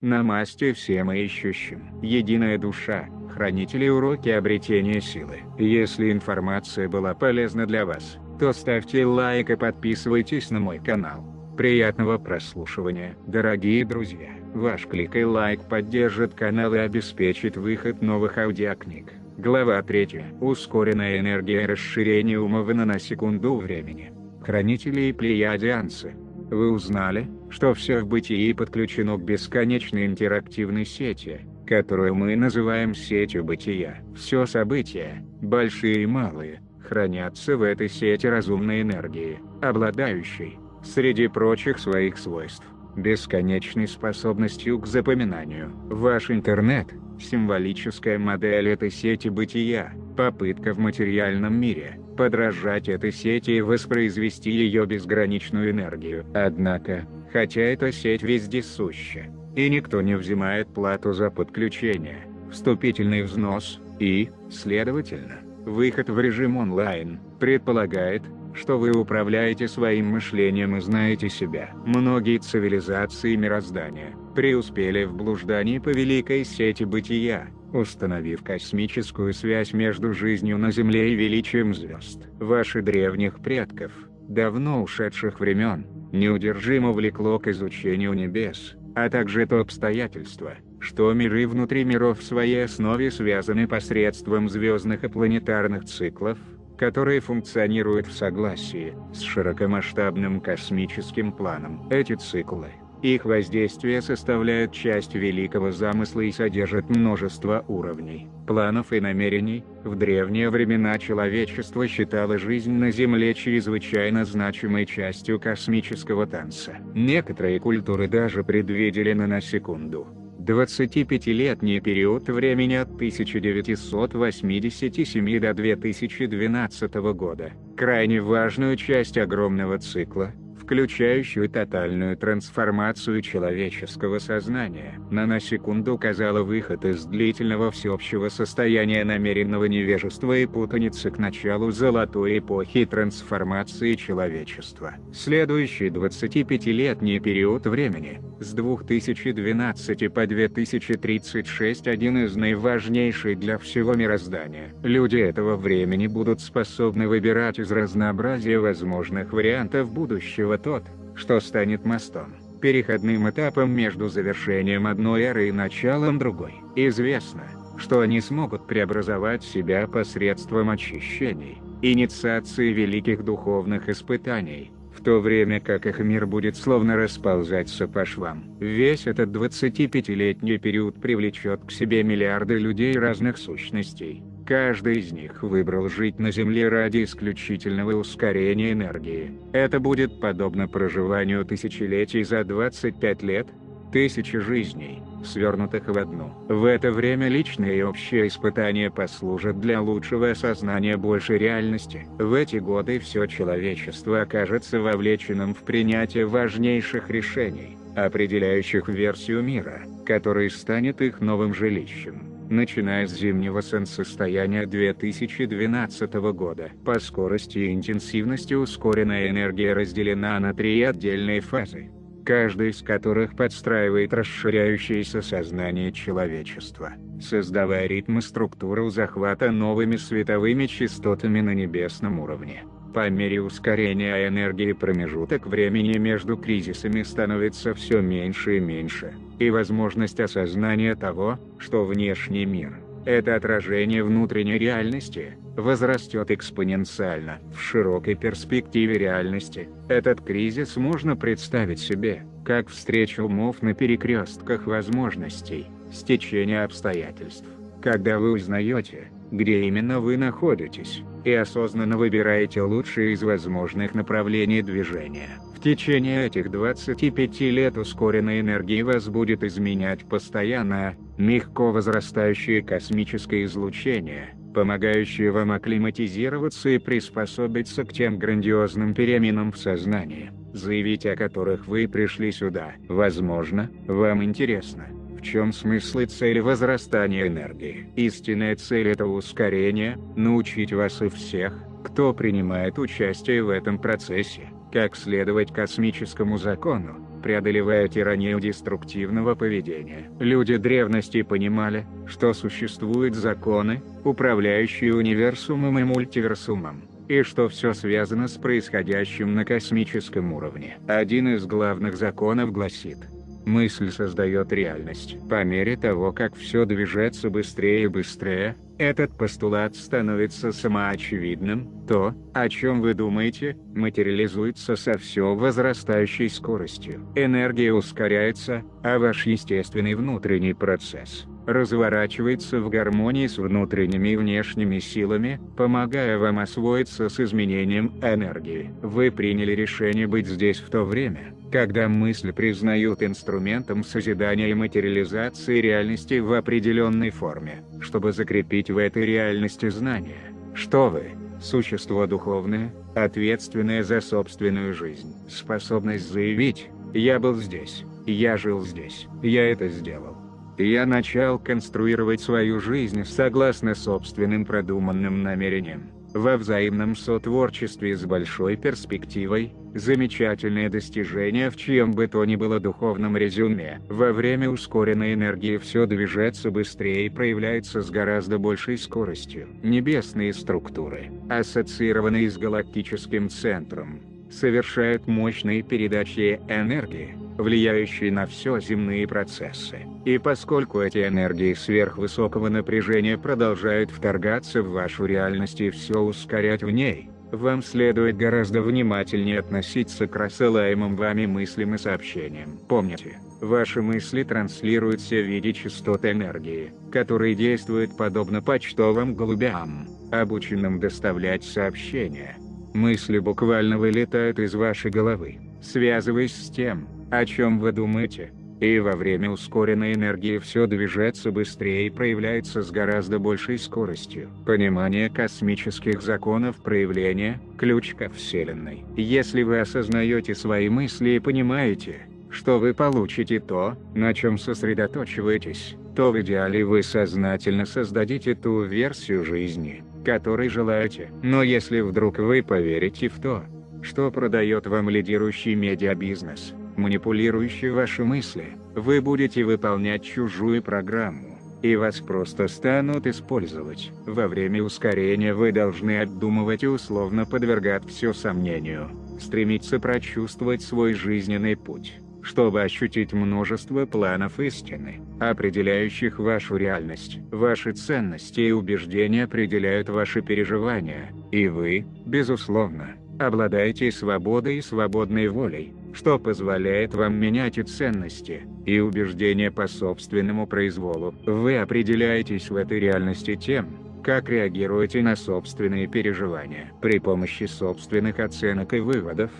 Намасте всем ищущим. Единая душа, хранители уроки обретения силы. Если информация была полезна для вас, то ставьте лайк и подписывайтесь на мой канал. Приятного прослушивания. Дорогие друзья, ваш клик и лайк поддержит канал и обеспечит выход новых аудиокниг. Глава 3. Ускоренная энергия расширения умована на секунду времени. Хранители и плеядианцы. Вы узнали, что все в бытии подключено к бесконечной интерактивной сети, которую мы называем сетью бытия. Все события, большие и малые, хранятся в этой сети разумной энергии, обладающей, среди прочих своих свойств, бесконечной способностью к запоминанию. Ваш интернет – символическая модель этой сети бытия, попытка в материальном мире – подражать этой сети и воспроизвести ее безграничную энергию. Однако, хотя эта сеть вездесуща, и никто не взимает плату за подключение, вступительный взнос, и, следовательно, выход в режим онлайн, предполагает, что вы управляете своим мышлением и знаете себя. Многие цивилизации мироздания преуспели в блуждании по великой сети бытия, установив космическую связь между жизнью на Земле и величием звезд. Ваши древних предков, давно ушедших времен, неудержимо влекло к изучению небес, а также то обстоятельство, что миры внутри миров в своей основе связаны посредством звездных и планетарных циклов, которые функционируют в согласии с широкомасштабным космическим планом. Эти циклы, их воздействие составляет часть великого замысла и содержит множество уровней, планов и намерений. В древние времена человечество считало жизнь на Земле чрезвычайно значимой частью космического танца. Некоторые культуры даже предвидели на на секунду, 25-летний период времени от 1987 до 2012 года, крайне важную часть огромного цикла, включающую тотальную трансформацию человеческого сознания. Наносекунда указала выход из длительного всеобщего состояния намеренного невежества и путаницы к началу золотой эпохи трансформации человечества. Следующий 25-летний период времени, с 2012 по 2036 один из наиважнейших для всего мироздания. Люди этого времени будут способны выбирать из разнообразия возможных вариантов будущего тот, что станет мостом, переходным этапом между завершением одной эры и началом другой. Известно, что они смогут преобразовать себя посредством очищений, инициации великих духовных испытаний, в то время как их мир будет словно расползаться по швам. Весь этот 25-летний период привлечет к себе миллиарды людей разных сущностей, Каждый из них выбрал жить на Земле ради исключительного ускорения энергии. Это будет подобно проживанию тысячелетий за 25 лет, тысячи жизней, свернутых в одну. В это время личные и общие испытания послужат для лучшего осознания большей реальности. В эти годы все человечество окажется вовлеченным в принятие важнейших решений, определяющих версию мира, который станет их новым жилищем начиная с зимнего солнцестояния 2012 года. По скорости и интенсивности ускоренная энергия разделена на три отдельные фазы, каждая из которых подстраивает расширяющееся сознание человечества, создавая ритм и структуру захвата новыми световыми частотами на небесном уровне. По мере ускорения энергии промежуток времени между кризисами становится все меньше и меньше, и возможность осознания того, что внешний мир – это отражение внутренней реальности, возрастет экспоненциально. В широкой перспективе реальности, этот кризис можно представить себе, как встречу умов на перекрестках возможностей, стечение обстоятельств, когда вы узнаете, где именно вы находитесь, и осознанно выбираете лучшие из возможных направлений движения. В течение этих 25 лет ускоренной энергии вас будет изменять постоянное, легко возрастающее космическое излучение, помогающее вам акклиматизироваться и приспособиться к тем грандиозным переменам в сознании, заявить о которых вы пришли сюда. Возможно, вам интересно, в чем смысл и цель возрастания энергии? Истинная цель – это ускорение, научить вас и всех, кто принимает участие в этом процессе, как следовать космическому закону, преодолевая тиранию деструктивного поведения. Люди древности понимали, что существуют законы, управляющие универсумом и мультиверсумом, и что все связано с происходящим на космическом уровне. Один из главных законов гласит – Мысль создает реальность. По мере того, как все движется быстрее и быстрее, этот постулат становится самоочевидным, то, о чем вы думаете, материализуется со все возрастающей скоростью. Энергия ускоряется, а ваш естественный внутренний процесс разворачивается в гармонии с внутренними и внешними силами, помогая вам освоиться с изменением энергии. Вы приняли решение быть здесь в то время, когда мысли признают инструментом созидания и материализации реальности в определенной форме, чтобы закрепить в этой реальности знания, что вы – существо духовное, ответственное за собственную жизнь. Способность заявить «я был здесь, я жил здесь, я это сделал». Я начал конструировать свою жизнь согласно собственным продуманным намерениям во взаимном сотворчестве с большой перспективой, замечательное достижение в чьем бы то ни было духовном резюме. Во время ускоренной энергии все движется быстрее и проявляется с гораздо большей скоростью. Небесные структуры, ассоциированные с галактическим центром, совершают мощные передачи энергии, влияющие на все земные процессы. И поскольку эти энергии сверхвысокого напряжения продолжают вторгаться в вашу реальность и все ускорять в ней, вам следует гораздо внимательнее относиться к рассылаемым вами мыслям и сообщениям. Помните, ваши мысли транслируются в виде частот энергии, которые действуют подобно почтовым голубям, обученным доставлять сообщения. Мысли буквально вылетают из вашей головы, связываясь с тем, о чем вы думаете, и во время ускоренной энергии все движется быстрее и проявляется с гораздо большей скоростью. Понимание космических законов проявления – ключ ко Вселенной. Если вы осознаете свои мысли и понимаете, что вы получите то, на чем сосредоточиваетесь, то в идеале вы сознательно создадите ту версию жизни, которой желаете. Но если вдруг вы поверите в то, что продает вам лидирующий медиабизнес, манипулирующий ваши мысли, вы будете выполнять чужую программу, и вас просто станут использовать. Во время ускорения вы должны обдумывать и условно подвергать все сомнению, стремиться прочувствовать свой жизненный путь, чтобы ощутить множество планов истины, определяющих вашу реальность. Ваши ценности и убеждения определяют ваши переживания, и вы, безусловно, обладаете свободой и свободной волей что позволяет вам менять и ценности, и убеждения по собственному произволу. Вы определяетесь в этой реальности тем, как реагируете на собственные переживания. При помощи собственных оценок и выводов,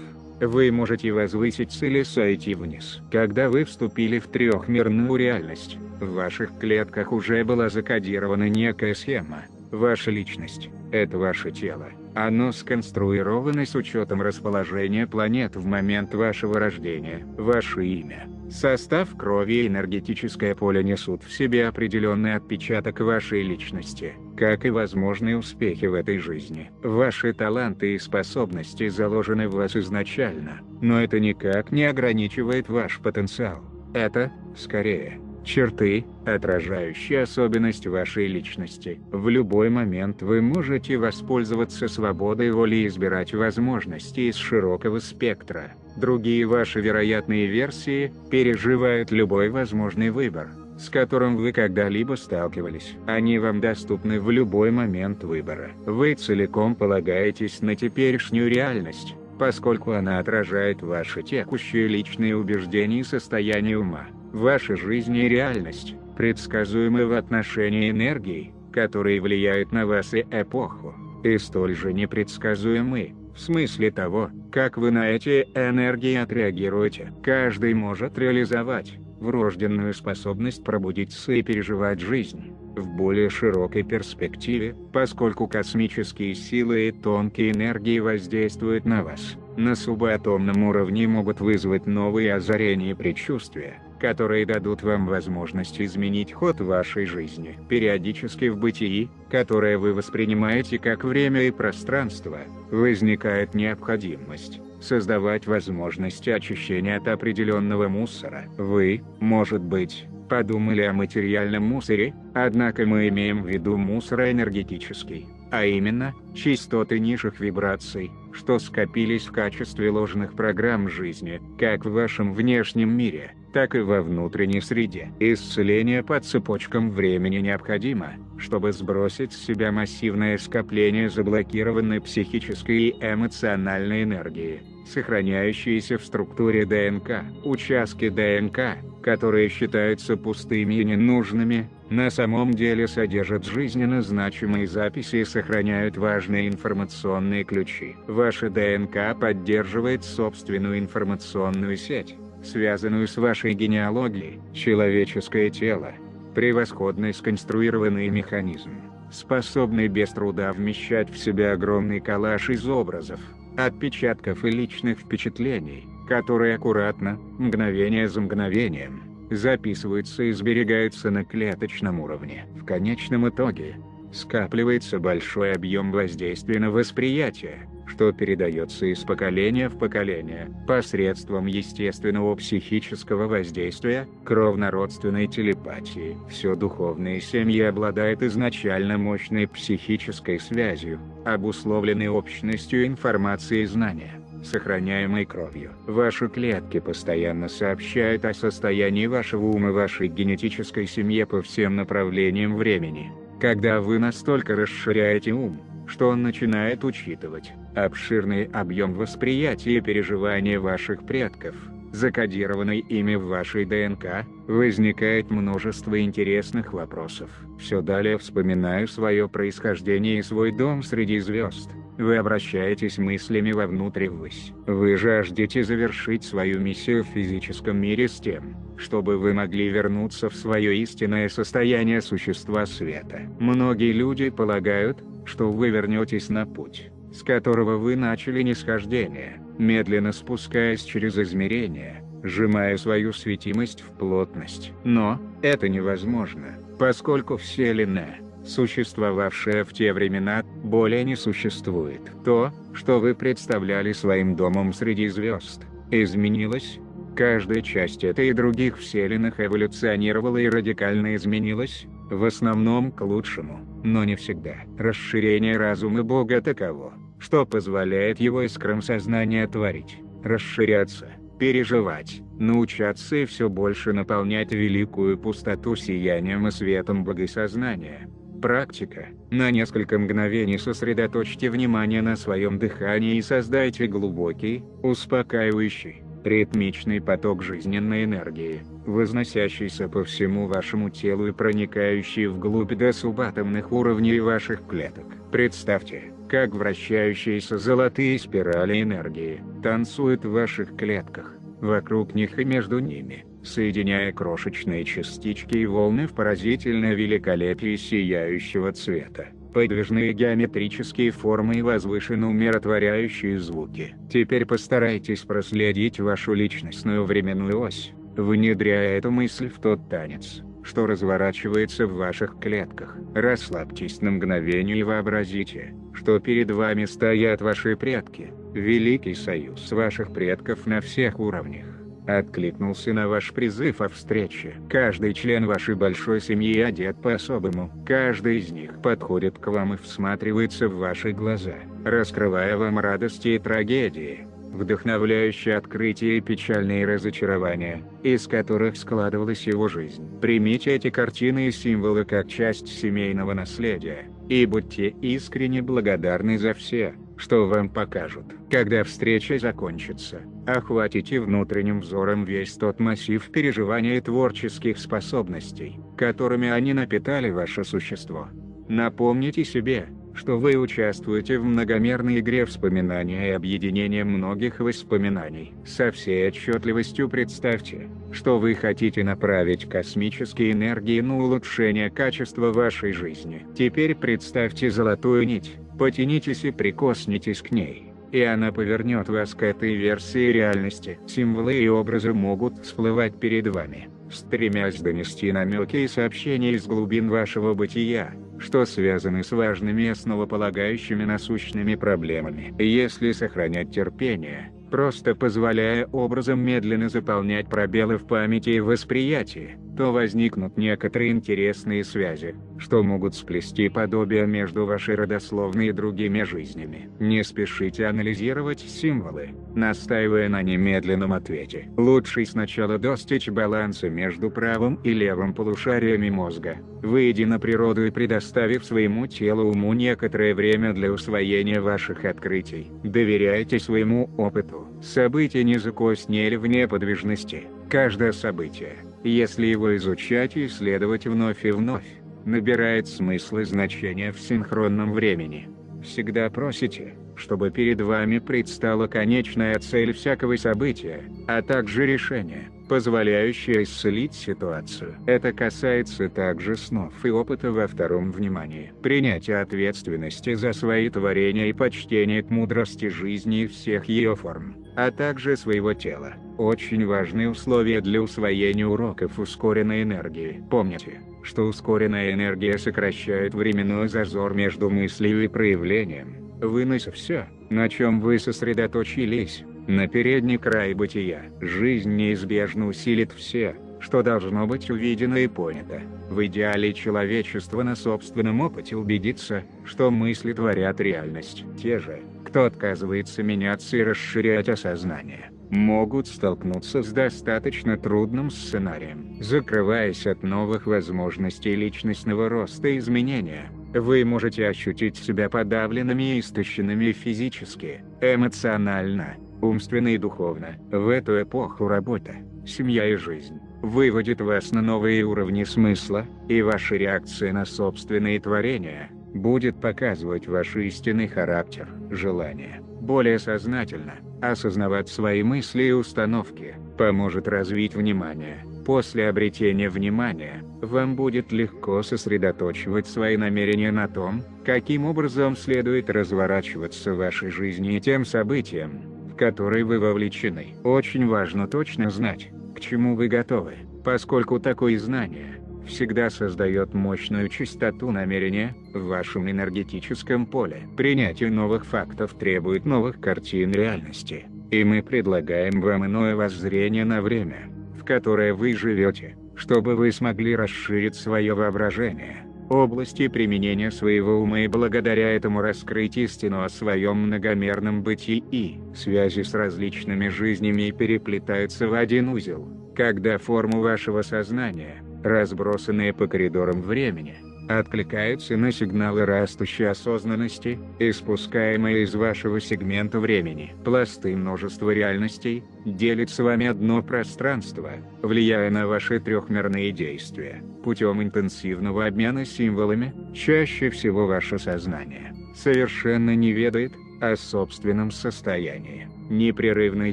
вы можете возвыситься или сойти вниз. Когда вы вступили в трехмерную реальность, в ваших клетках уже была закодирована некая схема. Ваша личность – это ваше тело. Оно сконструировано с учетом расположения планет в момент вашего рождения. Ваше имя, состав крови и энергетическое поле несут в себе определенный отпечаток вашей личности, как и возможные успехи в этой жизни. Ваши таланты и способности заложены в вас изначально, но это никак не ограничивает ваш потенциал. Это, скорее, черты, отражающие особенность вашей личности. В любой момент вы можете воспользоваться свободой воли и избирать возможности из широкого спектра. Другие ваши вероятные версии переживают любой возможный выбор, с которым вы когда-либо сталкивались. Они вам доступны в любой момент выбора. Вы целиком полагаетесь на теперешнюю реальность, поскольку она отражает ваши текущие личные убеждения и состояние ума. Ваша жизнь и реальность, предсказуемы в отношении энергии, которые влияют на вас и эпоху, и столь же непредсказуемы, в смысле того, как вы на эти энергии отреагируете. Каждый может реализовать врожденную способность пробудиться и переживать жизнь в более широкой перспективе, поскольку космические силы и тонкие энергии воздействуют на вас. На субатомном уровне могут вызвать новые озарения и предчувствия, которые дадут вам возможность изменить ход вашей жизни. Периодически в бытии, которое вы воспринимаете как время и пространство, возникает необходимость создавать возможности очищения от определенного мусора. Вы, может быть, подумали о материальном мусоре, однако мы имеем в виду мусор энергетический, а именно, частоты низших вибраций, что скопились в качестве ложных программ жизни, как в вашем внешнем мире, так и во внутренней среде. Исцеление по цепочкам времени необходимо, чтобы сбросить с себя массивное скопление заблокированной психической и эмоциональной энергии, сохраняющиеся в структуре ДНК. Участки ДНК, которые считаются пустыми и ненужными, на самом деле содержат жизненно значимые записи и сохраняют важные информационные ключи. Ваша ДНК поддерживает собственную информационную сеть, связанную с вашей генеалогией. Человеческое тело – превосходный сконструированный механизм, способный без труда вмещать в себя огромный коллаж из образов, отпечатков и личных впечатлений, которые аккуратно, мгновение за мгновением, записываются и сберегаются на клеточном уровне. В конечном итоге, скапливается большой объем воздействия на восприятие, что передается из поколения в поколение, посредством естественного психического воздействия, кровнородственной телепатии. Все духовные семьи обладают изначально мощной психической связью, обусловленной общностью информации и знания сохраняемой кровью. Ваши клетки постоянно сообщают о состоянии вашего ума вашей генетической семье по всем направлениям времени. Когда вы настолько расширяете ум, что он начинает учитывать обширный объем восприятия и переживания ваших предков, закодированный ими в вашей ДНК, возникает множество интересных вопросов. Все далее вспоминаю свое происхождение и свой дом среди звезд. Вы обращаетесь мыслями вовнутрь ввысь. Вы жаждете завершить свою миссию в физическом мире с тем, чтобы вы могли вернуться в свое истинное состояние существа света. Многие люди полагают, что вы вернетесь на путь, с которого вы начали нисхождение, медленно спускаясь через измерения, сжимая свою светимость в плотность. Но, это невозможно, поскольку Вселенная, существовавшая в те времена, более не существует. То, что вы представляли своим домом среди звезд, изменилось, Каждая часть этой и других вселенных эволюционировала и радикально изменилась, в основном к лучшему, но не всегда. Расширение разума Бога таково, что позволяет его искрам сознания творить, расширяться, переживать, научаться и все больше наполнять великую пустоту сиянием и светом богосознания. Практика. На несколько мгновений сосредоточьте внимание на своем дыхании и создайте глубокий, успокаивающий, ритмичный поток жизненной энергии, возносящийся по всему вашему телу и проникающий вглубь до субатомных уровней ваших клеток. Представьте, как вращающиеся золотые спирали энергии танцуют в ваших клетках, вокруг них и между ними, соединяя крошечные частички и волны в поразительное великолепие сияющего цвета подвижные геометрические формы и возвышенно умиротворяющие звуки. Теперь постарайтесь проследить вашу личностную временную ось, внедряя эту мысль в тот танец, что разворачивается в ваших клетках. Расслабьтесь на мгновение и вообразите, что перед вами стоят ваши предки, великий союз ваших предков на всех уровнях откликнулся на ваш призыв о встрече. Каждый член вашей большой семьи одет по-особому. Каждый из них подходит к вам и всматривается в ваши глаза, раскрывая вам радости и трагедии, вдохновляющие открытия и печальные разочарования, из которых складывалась его жизнь. Примите эти картины и символы как часть семейного наследия, и будьте искренне благодарны за все, что вам покажут. Когда встреча закончится, охватите внутренним взором весь тот массив переживаний и творческих способностей, которыми они напитали ваше существо. Напомните себе, что вы участвуете в многомерной игре вспоминания и объединения многих воспоминаний. Со всей отчетливостью представьте, что вы хотите направить космические энергии на улучшение качества вашей жизни. Теперь представьте золотую нить, потянитесь и прикоснитесь к ней и она повернет вас к этой версии реальности. Символы и образы могут всплывать перед вами, стремясь донести намеки и сообщения из глубин вашего бытия, что связаны с важными основополагающими насущными проблемами. Если сохранять терпение, просто позволяя образом медленно заполнять пробелы в памяти и восприятии, то возникнут некоторые интересные связи, что могут сплести подобие между вашей родословной и другими жизнями. Не спешите анализировать символы, настаивая на немедленном ответе. Лучше сначала достичь баланса между правым и левым полушариями мозга, выйдя на природу и предоставив своему телу уму некоторое время для усвоения ваших открытий. Доверяйте своему опыту. События не закоснели в неподвижности. Каждое событие, если его изучать и исследовать вновь и вновь, набирает смысл и значение в синхронном времени. Всегда просите, чтобы перед вами предстала конечная цель всякого события, а также решение, позволяющее исцелить ситуацию. Это касается также снов и опыта во втором внимании. Принятие ответственности за свои творения и почтение к мудрости жизни и всех ее форм, а также своего тела. Очень важные условия для усвоения уроков ускоренной энергии. Помните, что ускоренная энергия сокращает временной зазор между мыслью и проявлением вынося все, на чем вы сосредоточились, на передний край бытия. Жизнь неизбежно усилит все, что должно быть увидено и понято. В идеале человечество на собственном опыте убедится, что мысли творят реальность. Те же, кто отказывается меняться и расширять осознание, могут столкнуться с достаточно трудным сценарием. Закрываясь от новых возможностей личностного роста и изменения, вы можете ощутить себя подавленными и истощенными физически, эмоционально, умственно и духовно. В эту эпоху работа, семья и жизнь выводит вас на новые уровни смысла, и ваша реакция на собственные творения будет показывать ваш истинный характер, желание. Более сознательно, осознавать свои мысли и установки, поможет развить внимание, После обретения внимания, вам будет легко сосредоточивать свои намерения на том, каким образом следует разворачиваться в вашей жизни и тем событиям, в которые вы вовлечены. Очень важно точно знать, к чему вы готовы, поскольку такое знание всегда создает мощную частоту намерения в вашем энергетическом поле. Принятие новых фактов требует новых картин реальности, и мы предлагаем вам иное воззрение на время которое вы живете, чтобы вы смогли расширить свое воображение, области применения своего ума и благодаря этому раскрыть истину о своем многомерном бытии. И связи с различными жизнями переплетаются в один узел, когда форму вашего сознания, разбросанные по коридорам времени, откликаются на сигналы растущей осознанности, испускаемые из вашего сегмента времени. Пласты множества реальностей делят с вами одно пространство, влияя на ваши трехмерные действия. Путем интенсивного обмена символами, чаще всего ваше сознание совершенно не ведает о собственном состоянии непрерывной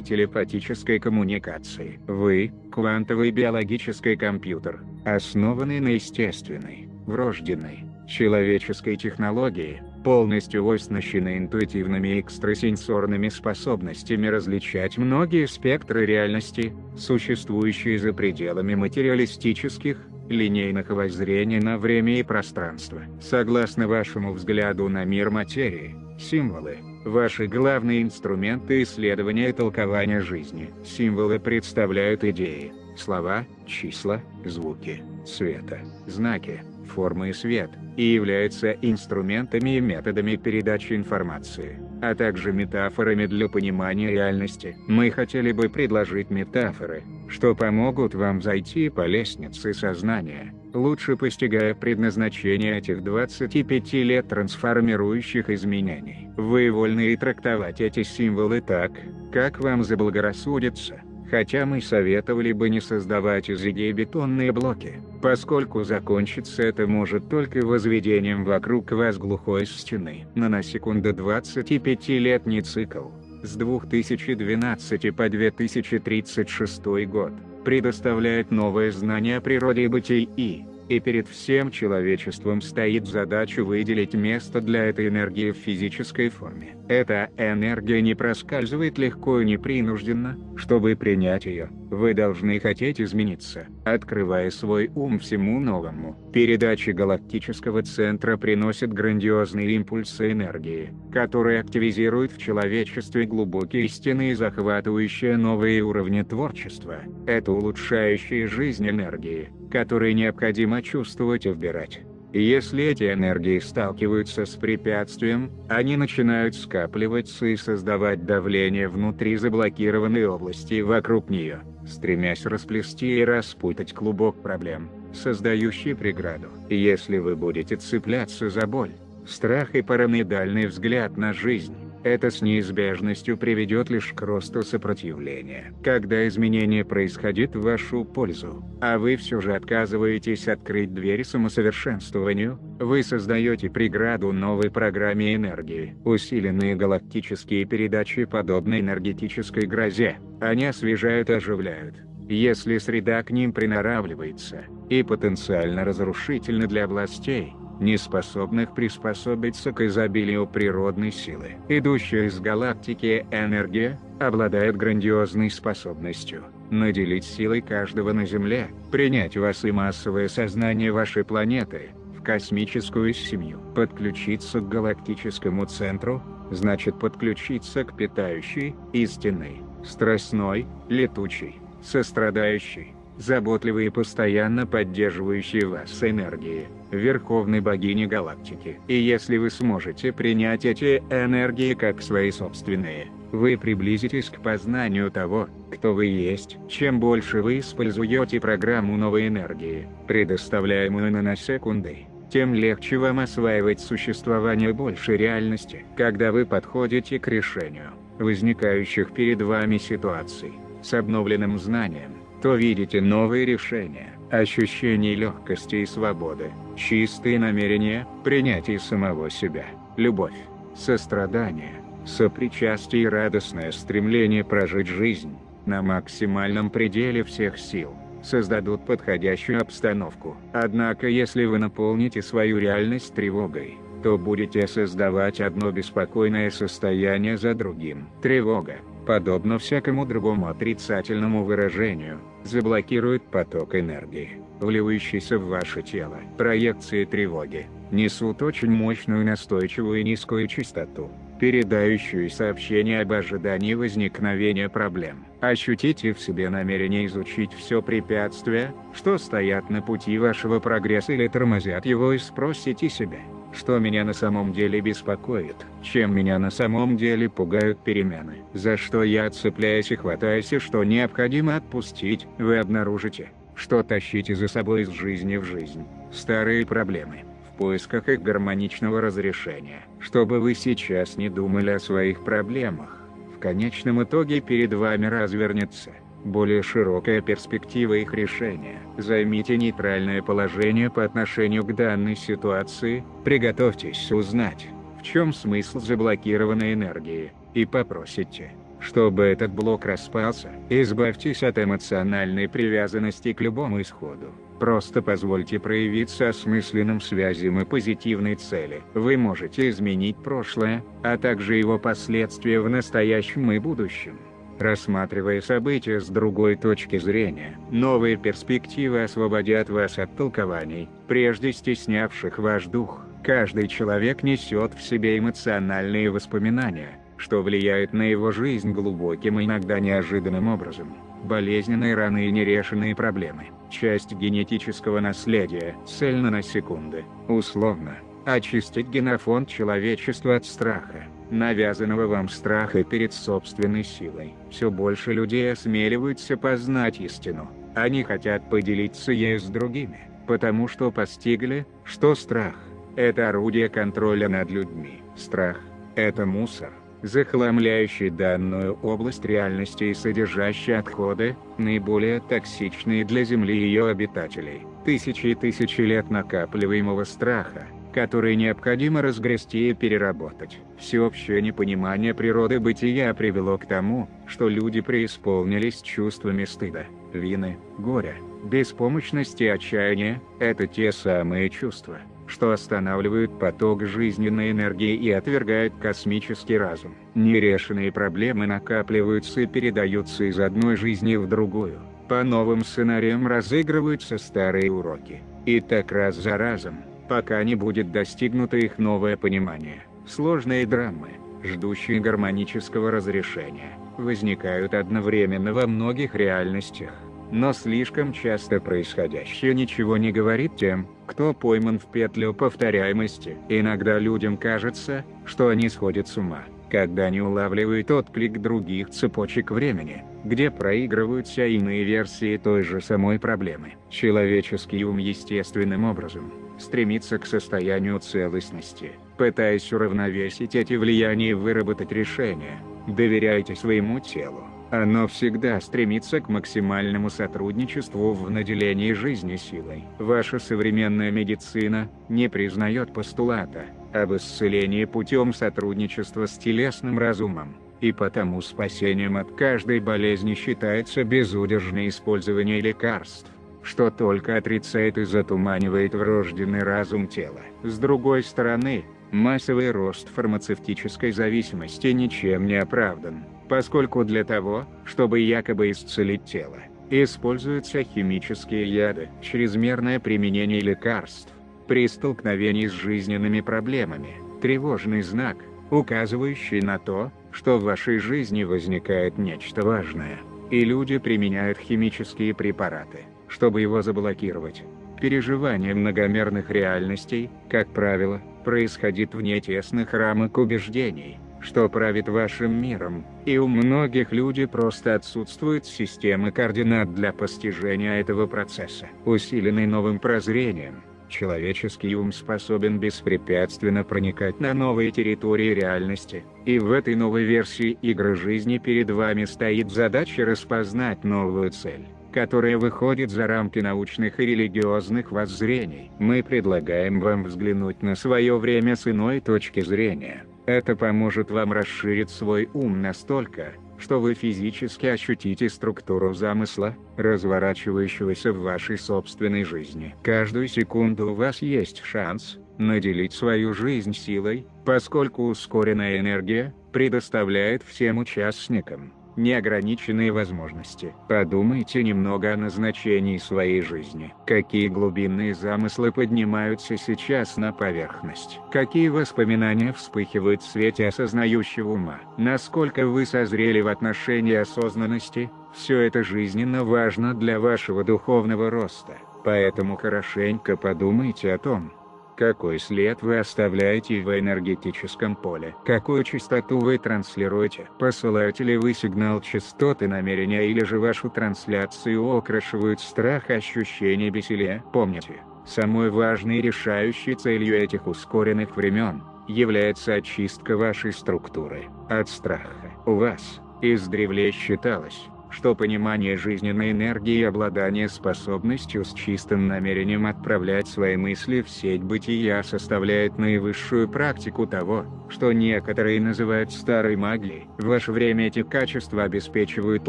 телепатической коммуникации. Вы – квантовый биологический компьютер, основанный на естественной, врожденной, человеческой технологии, полностью оснащены интуитивными экстрасенсорными способностями различать многие спектры реальности, существующие за пределами материалистических, линейных воззрений на время и пространство. Согласно вашему взгляду на мир материи, символы – ваши главные инструменты исследования и толкования жизни. Символы представляют идеи, слова, числа, звуки, цвета, знаки, формы и свет, и являются инструментами и методами передачи информации, а также метафорами для понимания реальности. Мы хотели бы предложить метафоры, что помогут вам зайти по лестнице сознания, лучше постигая предназначение этих 25 лет трансформирующих изменений. Вы вольны и трактовать эти символы так, как вам заблагорассудится хотя мы советовали бы не создавать из идей бетонные блоки, поскольку закончиться это может только возведением вокруг вас глухой стены. Но на секунду 25-летний цикл, с 2012 по 2036 год, предоставляет новые знания о природе и и перед всем человечеством стоит задача выделить место для этой энергии в физической форме. Эта энергия не проскальзывает легко и непринужденно, чтобы принять ее. Вы должны хотеть измениться, открывая свой ум всему новому. Передачи галактического центра приносят грандиозные импульсы энергии, которые активизируют в человечестве глубокие истины и захватывающие новые уровни творчества. Это улучшающие жизнь энергии, которые необходимо чувствовать и вбирать. Если эти энергии сталкиваются с препятствием, они начинают скапливаться и создавать давление внутри заблокированной области вокруг нее, стремясь расплести и распутать клубок проблем, создающий преграду. Если вы будете цепляться за боль, страх и параноидальный взгляд на жизнь, это с неизбежностью приведет лишь к росту сопротивления. Когда изменение происходит в вашу пользу, а вы все же отказываетесь открыть двери самосовершенствованию, вы создаете преграду новой программе энергии. Усиленные галактические передачи подобны энергетической грозе, они освежают и оживляют. Если среда к ним приноравливается, и потенциально разрушительна для областей, не способных приспособиться к изобилию природной силы. Идущая из галактики энергия, обладает грандиозной способностью наделить силой каждого на Земле, принять вас и массовое сознание вашей планеты, в космическую семью. Подключиться к галактическому центру, значит подключиться к питающей, истинной, страстной, летучей, сострадающей, заботливой и постоянно поддерживающей вас энергии, Верховной Богини Галактики. И если вы сможете принять эти энергии как свои собственные, вы приблизитесь к познанию того, кто вы есть. Чем больше вы используете программу новой энергии, предоставляемую наносекундой, тем легче вам осваивать существование большей реальности. Когда вы подходите к решению возникающих перед вами ситуаций, с обновленным знанием, то видите новые решения, ощущение легкости и свободы, чистые намерения, принятие самого себя, любовь, сострадание, сопричастие и радостное стремление прожить жизнь, на максимальном пределе всех сил, создадут подходящую обстановку. Однако если вы наполните свою реальность тревогой, то будете создавать одно беспокойное состояние за другим. Тревога, подобно всякому другому отрицательному выражению, заблокирует поток энергии, вливающийся в ваше тело. Проекции тревоги несут очень мощную настойчивую и низкую частоту, передающую сообщение об ожидании возникновения проблем. Ощутите в себе намерение изучить все препятствия, что стоят на пути вашего прогресса или тормозят его и спросите себя, что меня на самом деле беспокоит, чем меня на самом деле пугают перемены, за что я цепляюсь и хватаюсь и что необходимо отпустить, вы обнаружите, что тащите за собой из жизни в жизнь, старые проблемы, в поисках их гармоничного разрешения. Чтобы вы сейчас не думали о своих проблемах, в конечном итоге перед вами развернется более широкая перспектива их решения. Займите нейтральное положение по отношению к данной ситуации, приготовьтесь узнать, в чем смысл заблокированной энергии, и попросите, чтобы этот блок распался. Избавьтесь от эмоциональной привязанности к любому исходу. Просто позвольте проявиться осмысленным связям и позитивной цели. Вы можете изменить прошлое, а также его последствия в настоящем и будущем рассматривая события с другой точки зрения. Новые перспективы освободят вас от толкований, прежде стеснявших ваш дух. Каждый человек несет в себе эмоциональные воспоминания, что влияет на его жизнь глубоким и иногда неожиданным образом. Болезненные раны и нерешенные проблемы – часть генетического наследия, цель на секунды, условно, очистить генофонд человечества от страха навязанного вам страха перед собственной силой. Все больше людей осмеливаются познать истину, они хотят поделиться ею с другими, потому что постигли, что страх – это орудие контроля над людьми. Страх – это мусор, захламляющий данную область реальности и содержащий отходы, наиболее токсичные для Земли и ее обитателей. Тысячи и тысячи лет накапливаемого страха – которые необходимо разгрести и переработать. Всеобщее непонимание природы бытия привело к тому, что люди преисполнились чувствами стыда, вины, горя, беспомощности и отчаяния – это те самые чувства, что останавливают поток жизненной энергии и отвергают космический разум. Нерешенные проблемы накапливаются и передаются из одной жизни в другую. По новым сценариям разыгрываются старые уроки. И так раз за разом, пока не будет достигнуто их новое понимание. Сложные драмы, ждущие гармонического разрешения, возникают одновременно во многих реальностях. Но слишком часто происходящее ничего не говорит тем, кто пойман в петлю повторяемости. Иногда людям кажется, что они сходят с ума, когда не улавливают отклик других цепочек времени, где проигрываются иные версии той же самой проблемы. Человеческий ум естественным образом стремится к состоянию целостности, пытаясь уравновесить эти влияния и выработать решение. Доверяйте своему телу оно всегда стремится к максимальному сотрудничеству в наделении жизни силой. Ваша современная медицина не признает постулата об исцелении путем сотрудничества с телесным разумом, и потому спасением от каждой болезни считается безудержное использование лекарств что только отрицает и затуманивает врожденный разум тела. С другой стороны, массовый рост фармацевтической зависимости ничем не оправдан поскольку для того, чтобы якобы исцелить тело, используются химические яды, чрезмерное применение лекарств, при столкновении с жизненными проблемами, тревожный знак, указывающий на то, что в вашей жизни возникает нечто важное, и люди применяют химические препараты, чтобы его заблокировать. Переживание многомерных реальностей, как правило, происходит вне тесных рамок убеждений, что правит вашим миром, и у многих людей просто отсутствует система координат для постижения этого процесса. Усиленный новым прозрением, человеческий ум способен беспрепятственно проникать на новые территории реальности, и в этой новой версии игры жизни перед вами стоит задача распознать новую цель которая выходит за рамки научных и религиозных воззрений. Мы предлагаем вам взглянуть на свое время с иной точки зрения. Это поможет вам расширить свой ум настолько, что вы физически ощутите структуру замысла, разворачивающегося в вашей собственной жизни. Каждую секунду у вас есть шанс наделить свою жизнь силой, поскольку ускоренная энергия предоставляет всем участникам неограниченные возможности. Подумайте немного о назначении своей жизни. Какие глубинные замыслы поднимаются сейчас на поверхность? Какие воспоминания вспыхивают в свете осознающего ума? Насколько вы созрели в отношении осознанности? Все это жизненно важно для вашего духовного роста. Поэтому хорошенько подумайте о том, какой след вы оставляете в энергетическом поле? Какую частоту вы транслируете? Посылаете ли вы сигнал частоты намерения или же вашу трансляцию окрашивают страх ощущение бессилия? Помните, самой важной и решающей целью этих ускоренных времен является очистка вашей структуры от страха. У вас, издревле считалось, что понимание жизненной энергии и обладание способностью с чистым намерением отправлять свои мысли в сеть бытия составляет наивысшую практику того, что некоторые называют старой магией. В ваше время эти качества обеспечивают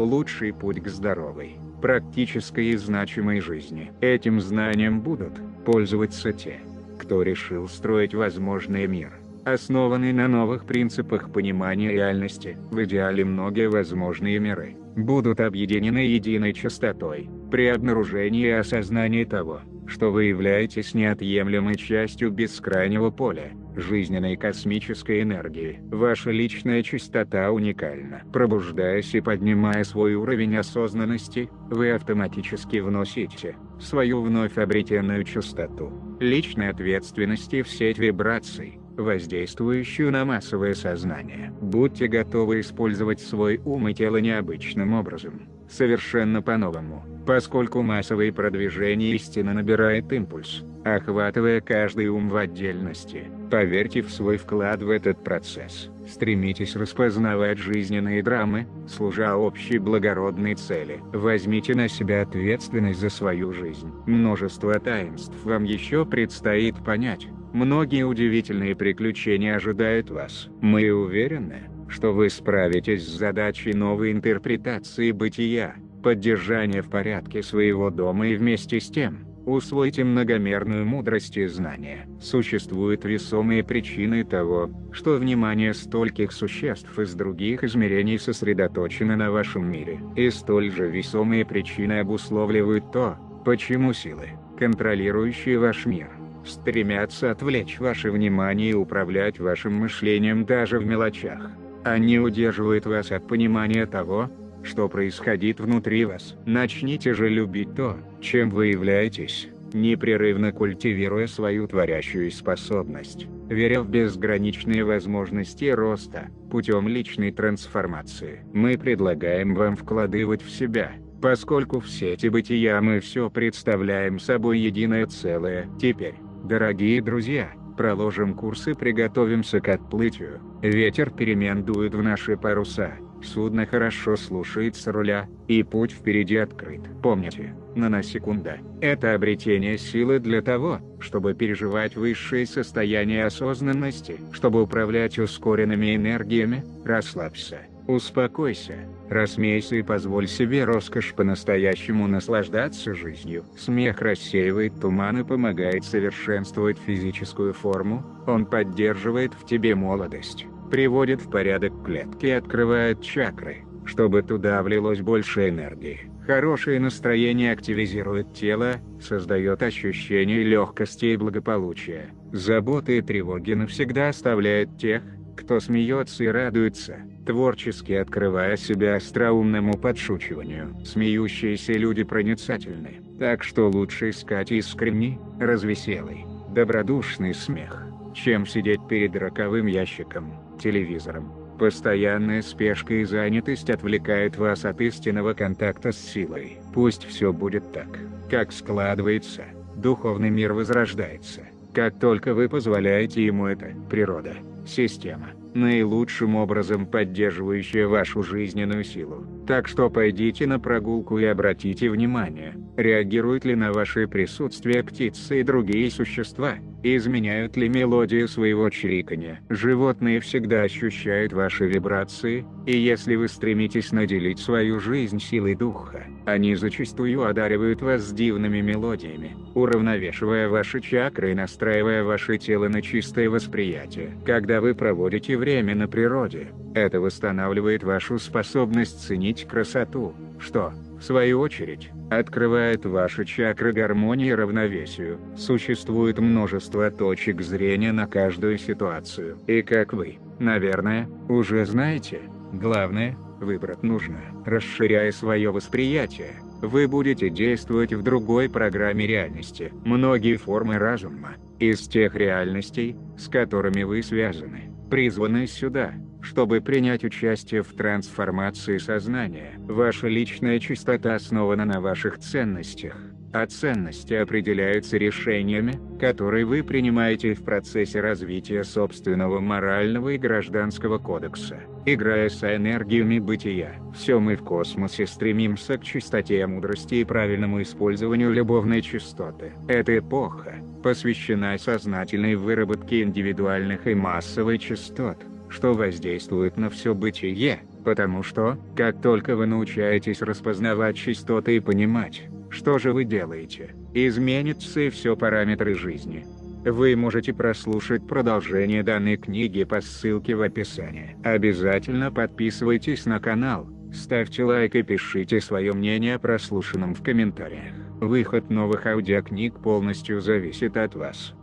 лучший путь к здоровой, практической и значимой жизни. Этим знанием будут пользоваться те, кто решил строить возможный мир основанный на новых принципах понимания реальности. В идеале многие возможные миры будут объединены единой частотой, при обнаружении и осознании того, что вы являетесь неотъемлемой частью бескрайнего поля, жизненной космической энергии. Ваша личная частота уникальна. Пробуждаясь и поднимая свой уровень осознанности, вы автоматически вносите свою вновь обретенную частоту личной ответственности в сеть вибраций, воздействующую на массовое сознание. Будьте готовы использовать свой ум и тело необычным образом, совершенно по-новому, поскольку массовое продвижение истины набирает импульс, охватывая каждый ум в отдельности. Поверьте в свой вклад в этот процесс. Стремитесь распознавать жизненные драмы, служа общей благородной цели. Возьмите на себя ответственность за свою жизнь. Множество таинств вам еще предстоит понять. Многие удивительные приключения ожидают вас. Мы уверены, что вы справитесь с задачей новой интерпретации бытия, поддержание в порядке своего дома и вместе с тем, усвойте многомерную мудрость и знания. Существуют весомые причины того, что внимание стольких существ из других измерений сосредоточено на вашем мире. И столь же весомые причины обусловливают то, почему силы, контролирующие ваш мир, стремятся отвлечь ваше внимание и управлять вашим мышлением даже в мелочах. Они удерживают вас от понимания того, что происходит внутри вас. Начните же любить то, чем вы являетесь, непрерывно культивируя свою творящую способность, веря в безграничные возможности роста, путем личной трансформации. Мы предлагаем вам вкладывать в себя, поскольку все эти бытия мы все представляем собой единое целое. Теперь, дорогие друзья, проложим курс и приготовимся к отплытию. Ветер перемен дует в наши паруса, судно хорошо слушается руля, и путь впереди открыт. Помните, наносекунда – это обретение силы для того, чтобы переживать высшие состояния осознанности, чтобы управлять ускоренными энергиями, расслабься. Успокойся, рассмейся и позволь себе роскошь по-настоящему наслаждаться жизнью. Смех рассеивает туман и помогает совершенствовать физическую форму, он поддерживает в тебе молодость, приводит в порядок клетки и открывает чакры, чтобы туда влилось больше энергии. Хорошее настроение активизирует тело, создает ощущение легкости и благополучия. Заботы и тревоги навсегда оставляют тех, кто смеется и радуется, творчески открывая себя остроумному подшучиванию. Смеющиеся люди проницательны, так что лучше искать искренний, развеселый, добродушный смех, чем сидеть перед роковым ящиком, телевизором. Постоянная спешка и занятость отвлекают вас от истинного контакта с силой. Пусть все будет так, как складывается, духовный мир возрождается. Как только вы позволяете ему это, природа, система, наилучшим образом поддерживающая вашу жизненную силу. Так что пойдите на прогулку и обратите внимание, реагируют ли на ваше присутствие птицы и другие существа, изменяют ли мелодию своего чириканья. Животные всегда ощущают ваши вибрации, и если вы стремитесь наделить свою жизнь силой духа, они зачастую одаривают вас дивными мелодиями, уравновешивая ваши чакры и настраивая ваше тело на чистое восприятие. Когда вы проводите время на природе, это восстанавливает вашу способность ценить красоту, что, в свою очередь, открывает ваши чакры гармонии и равновесию. Существует множество точек зрения на каждую ситуацию. И как вы, наверное, уже знаете, главное, выбрать нужно. Расширяя свое восприятие, вы будете действовать в другой программе реальности. Многие формы разума, из тех реальностей, с которыми вы связаны, призваны сюда, чтобы принять участие в трансформации сознания. Ваша личная чистота основана на ваших ценностях, а ценности определяются решениями, которые вы принимаете в процессе развития собственного морального и гражданского кодекса. Играя с энергиями бытия, все мы в космосе стремимся к чистоте мудрости и правильному использованию любовной чистоты. Эта эпоха посвящена сознательной выработке индивидуальных и массовой частот, что воздействует на все бытие, потому что, как только вы научаетесь распознавать частоты и понимать, что же вы делаете, изменятся и все параметры жизни. Вы можете прослушать продолжение данной книги по ссылке в описании. Обязательно подписывайтесь на канал, ставьте лайк и пишите свое мнение о прослушанном в комментариях. Выход новых аудиокниг полностью зависит от вас.